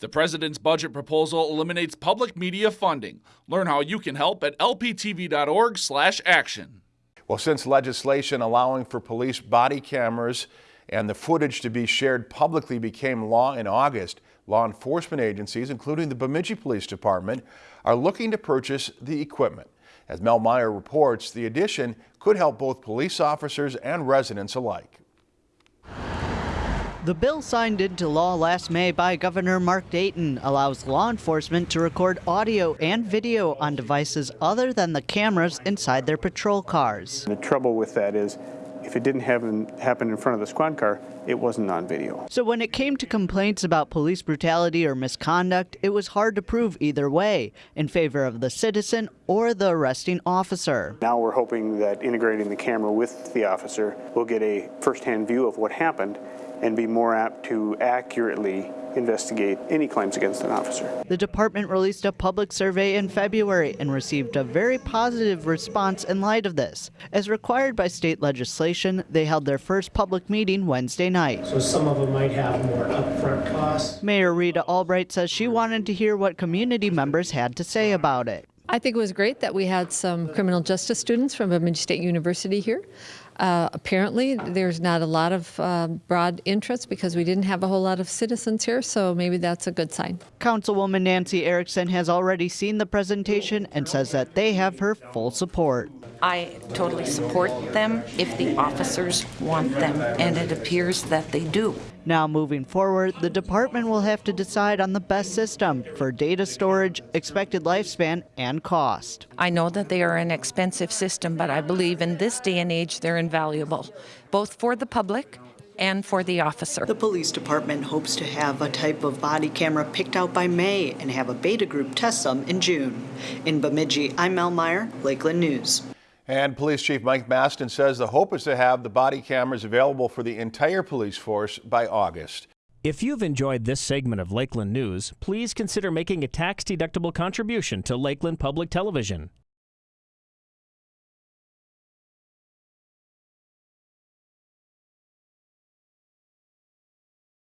The president's budget proposal eliminates public media funding. Learn how you can help at lptv.org/action. Well, since legislation allowing for police body cameras and the footage to be shared publicly became law in August, law enforcement agencies, including the Bemidji Police Department, are looking to purchase the equipment. As Mel Meyer reports, the addition could help both police officers and residents alike. The bill signed into law last May by Governor Mark Dayton allows law enforcement to record audio and video on devices other than the cameras inside their patrol cars. The trouble with that is if it didn't happen, happen in front of the squad car, it wasn't on video. So when it came to complaints about police brutality or misconduct, it was hard to prove either way in favor of the citizen or the arresting officer. Now we're hoping that integrating the camera with the officer will get a first-hand view of what happened and be more apt to accurately investigate any claims against an officer. The department released a public survey in February and received a very positive response in light of this. As required by state legislation, they held their first public meeting Wednesday night. So some of them might have more upfront costs. Mayor Rita Albrecht says she wanted to hear what community members had to say about it. I think it was great that we had some criminal justice students from Bemidji State University here. Uh, apparently, there's not a lot of uh, broad interest because we didn't have a whole lot of citizens here, so maybe that's a good sign. Councilwoman Nancy Erickson has already seen the presentation and says that they have her full support. I totally support them if the officers want them, and it appears that they do. Now, moving forward, the department will have to decide on the best system for data storage, expected lifespan, and cost. I know that they are an expensive system, but I believe in this day and age they're invaluable, both for the public and for the officer. The police department hopes to have a type of body camera picked out by May and have a beta group test some in June. In Bemidji, I'm Mel Meyer, Lakeland News. And Police Chief Mike Mastin says the hope is to have the body cameras available for the entire police force by August. If you've enjoyed this segment of Lakeland News, please consider making a tax-deductible contribution to Lakeland Public Television.